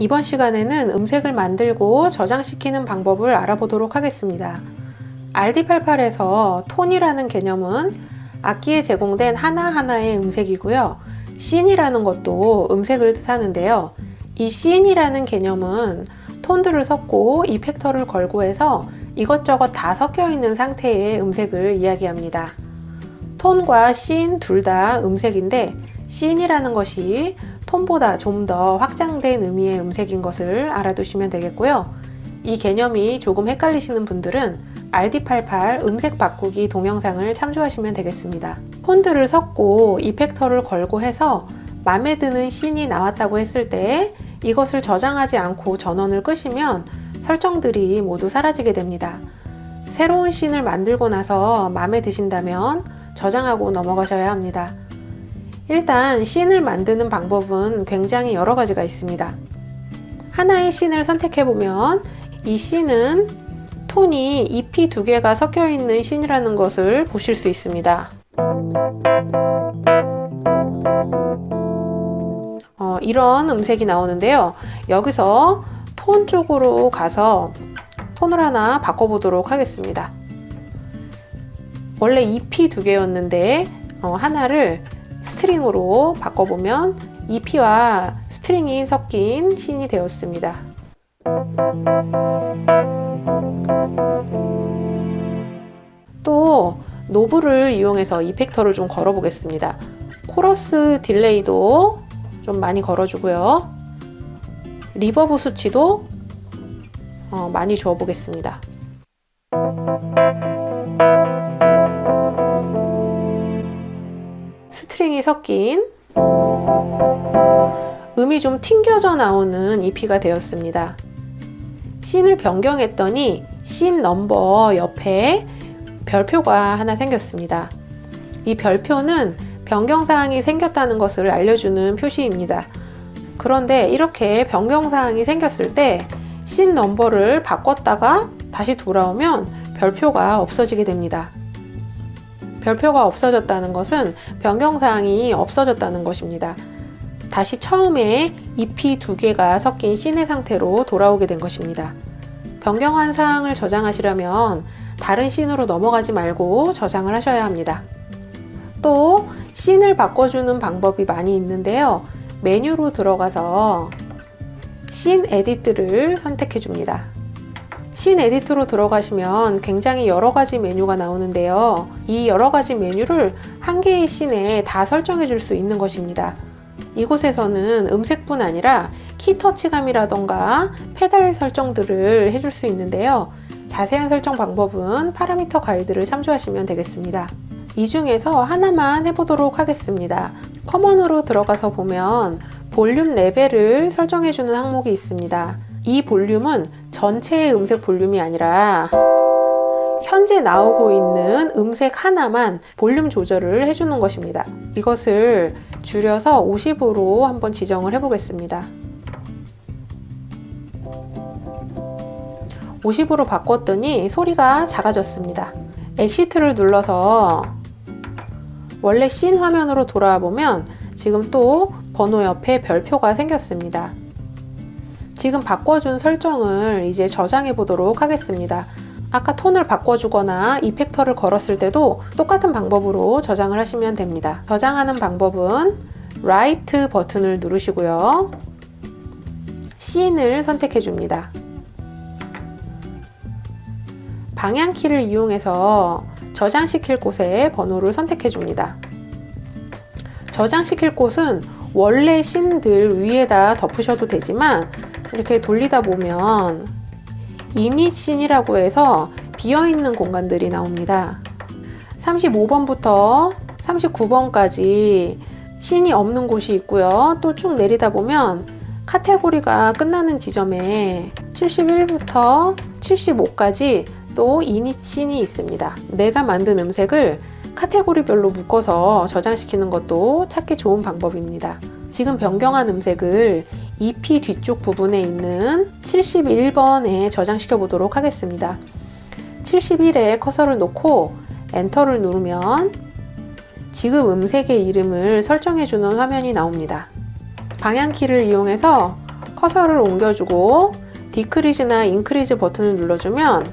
이번 시간에는 음색을 만들고 저장시키는 방법을 알아보도록 하겠습니다. RD88에서 톤이라는 개념은 악기에 제공된 하나하나의 음색이고요. 씬이라는 것도 음색을 뜻하는데요. 이 씬이라는 개념은 톤들을 섞고 이펙터를 걸고 해서 이것저것 다 섞여 있는 상태의 음색을 이야기합니다. 톤과 씬 둘 다 음색인데 씬이라는 것이 톤보다 좀 더 확장된 의미의 음색인 것을 알아두시면 되겠고요. 이 개념이 조금 헷갈리시는 분들은 RD88 음색 바꾸기 동영상을 참조하시면 되겠습니다. 톤들을 섞고 이펙터를 걸고 해서 마음에 드는 씬이 나왔다고 했을 때 이것을 저장하지 않고 전원을 끄시면 설정들이 모두 사라지게 됩니다. 새로운 씬을 만들고 나서 마음에 드신다면 저장하고 넘어가셔야 합니다. 일단 씬을 만드는 방법은 굉장히 여러 가지가 있습니다. 하나의 씬을 선택해보면 이 씬은 톤이 잎이 두 개가 섞여 있는 씬이라는 것을 보실 수 있습니다. 어, 이런 음색이 나오는데요. 여기서 톤 쪽으로 가서 톤을 하나 바꿔보도록 하겠습니다. 원래 EP 두 개였는데 어, 하나를 string으로 바꿔보면 EP와 string이 섞인 scene이 되었습니다. 또 knob를 이용해서 effector를 좀 걸어 보겠습니다. 코러스 delay도 좀 많이 걸어주고요. reverb 수치도 어, 많이 주어 보겠습니다. string이 섞인 음이 좀 튕겨져 나오는 EP가 되었습니다. scene을 변경했더니 scene number 옆에 별표가 하나 생겼습니다. 이 별표는 변경사항이 생겼다는 것을 알려주는 표시입니다. 그런데 이렇게 변경사항이 생겼을 때 씬 넘버를 바꿨다가 다시 돌아오면 별표가 없어지게 됩니다. 별표가 없어졌다는 것은 변경사항이 없어졌다는 것입니다. 다시 처음에 잎이 두 개가 섞인 씬의 상태로 돌아오게 된 것입니다. 변경한 사항을 저장하시려면 다른 씬으로 넘어가지 말고 저장을 하셔야 합니다. 또 scene을 바꿔주는 방법이 많이 있는데요. 메뉴로 들어가서 scene edit를 선택해 줍니다. scene edit로 들어가시면 굉장히 여러 가지 메뉴가 나오는데요. 이 여러 가지 메뉴를 한 개의 scene에 다 설정해 줄 수 있는 것입니다. 이곳에서는 음색뿐 아니라 키 터치감이라던가 페달 설정들을 해줄 수 있는데요. 자세한 설정 방법은 파라미터 가이드를 참조하시면 되겠습니다. 이 중에서 하나만 해보도록 하겠습니다. 커먼으로 들어가서 보면 볼륨 레벨을 설정해주는 항목이 있습니다. 이 볼륨은 전체의 음색 볼륨이 아니라 현재 나오고 있는 음색 하나만 볼륨 조절을 해주는 것입니다. 이것을 줄여서 50으로 한번 지정을 해보겠습니다. 50으로 바꿨더니 소리가 작아졌습니다. exit를 눌러서 원래 씬 화면으로 돌아와 보면 지금 또 번호 옆에 별표가 생겼습니다. 지금 바꿔준 설정을 이제 저장해 보도록 하겠습니다. 아까 톤을 바꿔주거나 effector를 걸었을 때도 똑같은 방법으로 저장을 하시면 됩니다. 저장하는 방법은 write 버튼을 누르시고요. 씬을 선택해 줍니다. 방향키를 이용해서 저장시킬 곳에 번호를 선택해 줍니다. 저장시킬 곳은 원래 씬들 위에다 덮으셔도 되지만 이렇게 돌리다 보면 이닛 씬이라고 해서 비어있는 공간들이 나옵니다. 35번부터 39번까지 씬이 없는 곳이 있고요. 또 쭉 내리다 보면 카테고리가 끝나는 지점에 71부터 75까지 또 이닛 씬이 있습니다. 내가 만든 음색을 카테고리별로 묶어서 저장시키는 것도 찾기 좋은 방법입니다. 지금 변경한 음색을 EP 뒤쪽 부분에 있는 71번에 저장시켜 보도록 하겠습니다. 71에 커서를 놓고 엔터를 누르면 지금 음색의 이름을 설정해 주는 화면이 나옵니다. 방향키를 이용해서 커서를 옮겨주고 디크리즈나 인크리즈 버튼을 눌러주면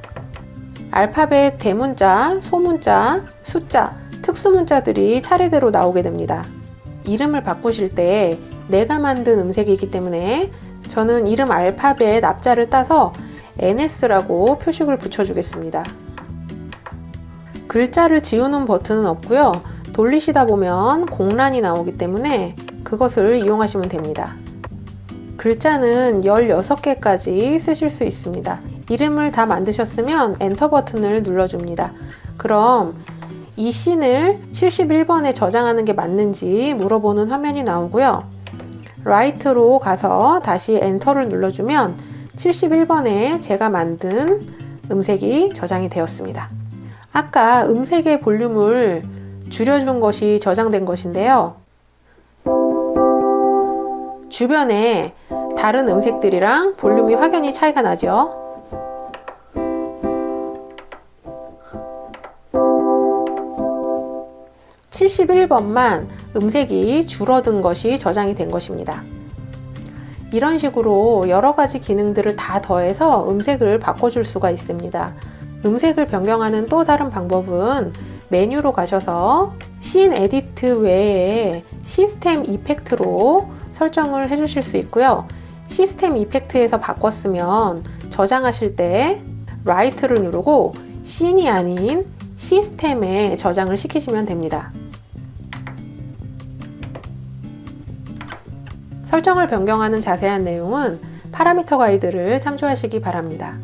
알파벳 대문자, 소문자, 숫자, 특수문자들이 차례대로 나오게 됩니다. 이름을 바꾸실 때 내가 만든 음색이기 때문에 저는 이름 알파벳 앞자를 따서 NS라고 표식을 붙여주겠습니다. 글자를 지우는 버튼은 없고요. 돌리시다 보면 공란이 나오기 때문에 그것을 이용하시면 됩니다. 글자는 16개까지 쓰실 수 있습니다. 이름을 다 만드셨으면 엔터 버튼을 눌러줍니다. 그럼 이 씬을 71번에 저장하는 게 맞는지 물어보는 화면이 나오고요. write로 가서 다시 enter를 눌러주면 71번에 제가 만든 음색이 저장이 되었습니다. 아까 음색의 볼륨을 줄여준 것이 저장된 것인데요. 주변에 다른 음색들이랑 볼륨이 확연히 차이가 나죠. (71번만) 음색이 줄어든 것이 저장이 된 것입니다. 이런 식으로 여러 가지 기능들을 다 더해서 음색을 바꿔줄 수가 있습니다. 음색을 변경하는 또 다른 방법은 메뉴로 가셔서 scene edit 외에 system effect로 설정을 해주실 수 있고요. system effect에서 바꿨으면 저장하실 때 write를 누르고 씬이 아닌 시스템에 저장을 시키시면 됩니다. 설정을 변경하는 자세한 내용은 파라미터 가이드를 참조하시기 바랍니다.